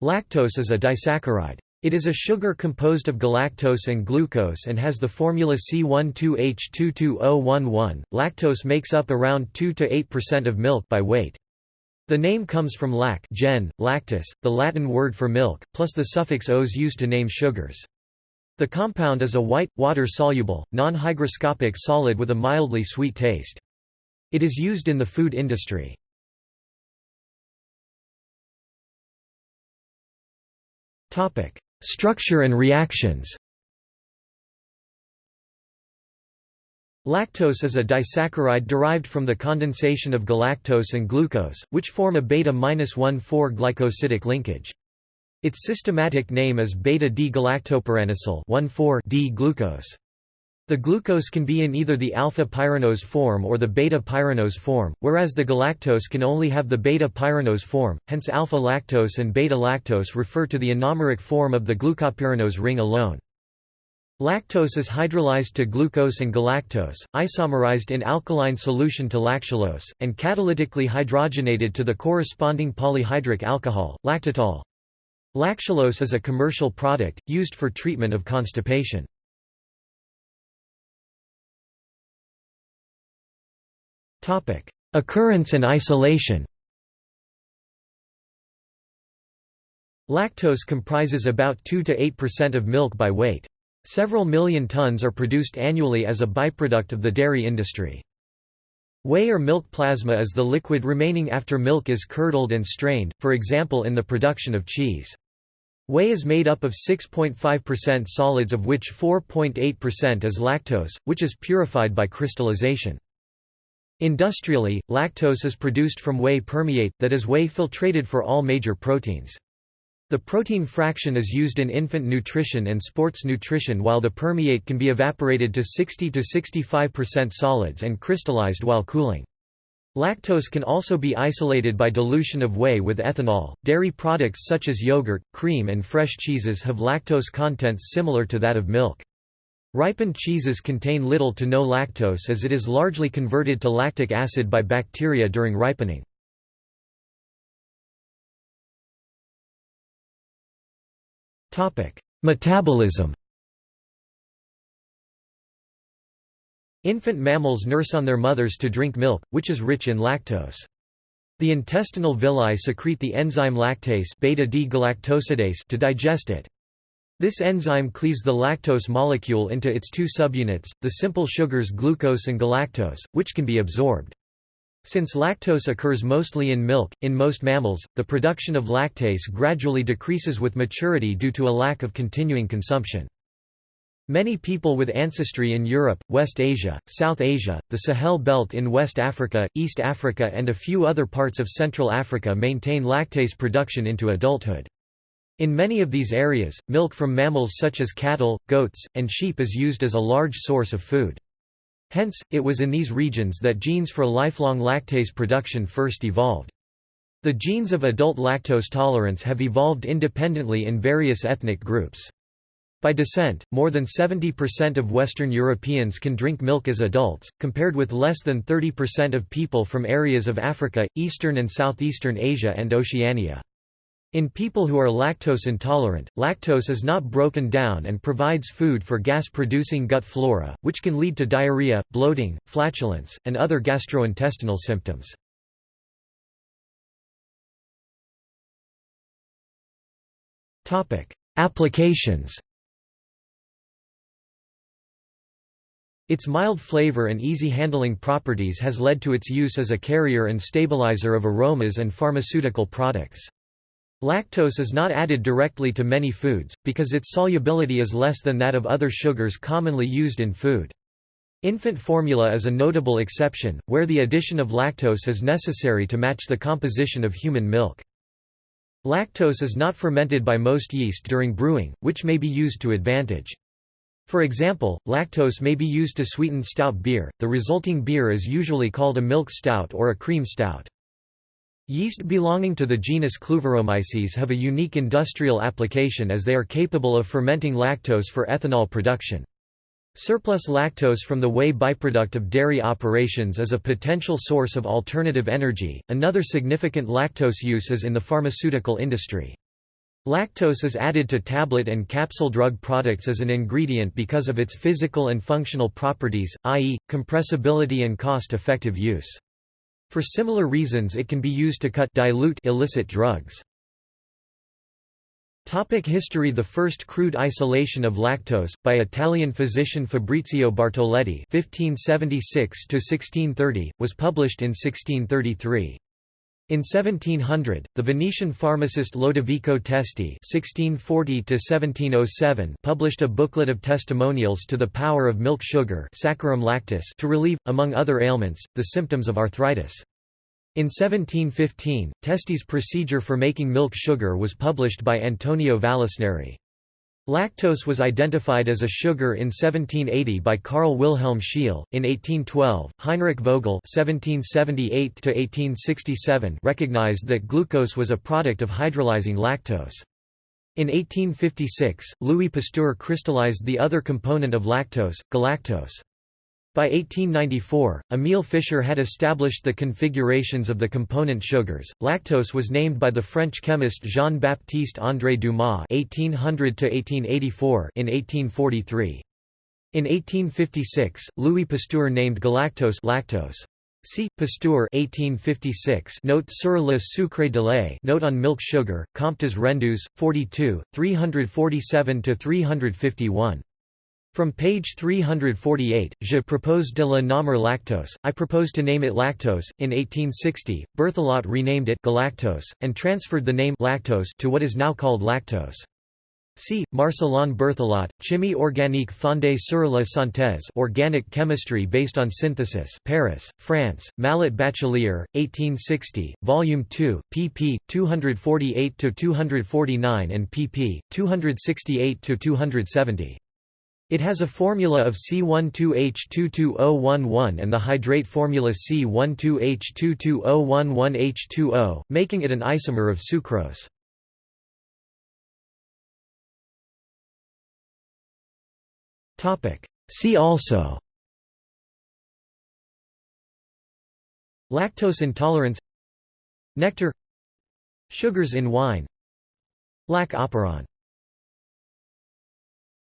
Lactose is a disaccharide. It is a sugar composed of galactose and glucose and has the formula C12H22O11. Lactose makes up around 2 to 8% of milk by weight. The name comes from lac gen, lactis, the Latin word for milk, plus the suffix -ose used to name sugars. The compound is a white, water-soluble, non-hygroscopic solid with a mildly sweet taste. It is used in the food industry. Structure and reactions Lactose is a disaccharide derived from the condensation of galactose and glucose, which form a beta-1,4-glycosidic linkage. Its systematic name is beta-D-galactopyranosyl 1,4-D-glucose. The glucose can be in either the alpha-pyranose form or the beta-pyranose form, whereas the galactose can only have the beta-pyranose form, hence alpha-lactose and beta-lactose refer to the anomeric form of the glucopyranose ring alone. Lactose is hydrolyzed to glucose and galactose, isomerized in alkaline solution to lactulose, and catalytically hydrogenated to the corresponding polyhydric alcohol, lactitol. Lactulose is a commercial product, used for treatment of constipation. Occurrence and isolation Lactose comprises about 2 to 8% of milk by weight. Several million tons are produced annually as a byproduct of the dairy industry. Whey or milk plasma is the liquid remaining after milk is curdled and strained, for example in the production of cheese. Whey is made up of 6.5% solids of which 4.8% is lactose, which is purified by crystallization. Industrially, lactose is produced from whey permeate, that is whey filtrated for all major proteins. The protein fraction is used in infant nutrition and sports nutrition while the permeate can be evaporated to 60 to 65% solids and crystallized while cooling. Lactose can also be isolated by dilution of whey with ethanol. Dairy products such as yogurt, cream, and fresh cheeses have lactose contents similar to that of milk. Ripened cheeses contain little to no lactose as it is largely converted to lactic acid by bacteria during ripening. Metabolism Infant mammals nurse on their mothers to drink milk, which is rich in lactose. The intestinal villi secrete the enzyme lactase beta-D-galactosidase to digest it. This enzyme cleaves the lactose molecule into its two subunits, the simple sugars glucose and galactose, which can be absorbed. Since lactose occurs mostly in milk, in most mammals, the production of lactase gradually decreases with maturity due to a lack of continuing consumption. Many people with ancestry in Europe, West Asia, South Asia, the Sahel Belt in West Africa, East Africa and a few other parts of Central Africa maintain lactase production into adulthood. In many of these areas, milk from mammals such as cattle, goats, and sheep is used as a large source of food. Hence, it was in these regions that genes for lifelong lactase production first evolved. The genes of adult lactose tolerance have evolved independently in various ethnic groups. By descent, more than 70% of Western Europeans can drink milk as adults, compared with less than 30% of people from areas of Africa, Eastern and Southeastern Asia and Oceania. In people who are lactose intolerant, lactose is not broken down and provides food for gas-producing gut flora, which can lead to diarrhea, bloating, flatulence, and other gastrointestinal symptoms. Applications Its mild flavor and easy handling properties has led to its use as a carrier and stabilizer of aromas and pharmaceutical products. Lactose is not added directly to many foods, because its solubility is less than that of other sugars commonly used in food. Infant formula is a notable exception, where the addition of lactose is necessary to match the composition of human milk. Lactose is not fermented by most yeast during brewing, which may be used to advantage. For example, lactose may be used to sweeten stout beer, the resulting beer is usually called a milk stout or a cream stout. Yeast belonging to the genus Kluyveromyces have a unique industrial application as they are capable of fermenting lactose for ethanol production. Surplus lactose from the whey byproduct of dairy operations is a potential source of alternative energy. Another significant lactose use is in the pharmaceutical industry. Lactose is added to tablet and capsule drug products as an ingredient because of its physical and functional properties, i.e., compressibility and cost-effective use. For similar reasons it can be used to cut dilute illicit drugs. Topic history The first crude isolation of lactose, by Italian physician Fabrizio Bartoletti (1576–1630), was published in 1633. In 1700, the Venetian pharmacist Lodovico Testi (1640–1707) published a booklet of testimonials to the power of milk sugar (saccharum lactis) to relieve, among other ailments, the symptoms of arthritis. In 1715, Testi's procedure for making milk sugar was published by Antonio Vallisneri. Lactose was identified as a sugar in 1780 by Carl Wilhelm Scheele. In 1812, Heinrich Vogel (1778–1867) recognized that glucose was a product of hydrolyzing lactose. In 1856, Louis Pasteur crystallized the other component of lactose, galactose. By 1894, Emile Fischer had established the configurations of the component sugars. Lactose was named by the French chemist Jean-Baptiste André Dumas (1800–1884) in 1843. In 1856, Louis Pasteur named galactose lactose. See Pasteur 1856 Note sur le sucre de lait Note on milk sugar Comptes Rendus 42 347 to 351 from page 348, Je propose de la nommer lactose, I propose to name it lactose. In 1860, Berthelot renamed it galactose, and transferred the name lactose to what is now called lactose. See, Marcellin Berthelot, Chimie organique fondée sur la synthèse organic chemistry based on synthesis Paris, France, Mallet Bachelier, 1860, Volume 2, pp. 248–249 and pp. 268–270. It has a formula of C12H22O11 and the hydrate formula C12H22O11H2O, making it an isomer of sucrose. See also. Lactose intolerance. Nectar. Sugars in wine. Lac operon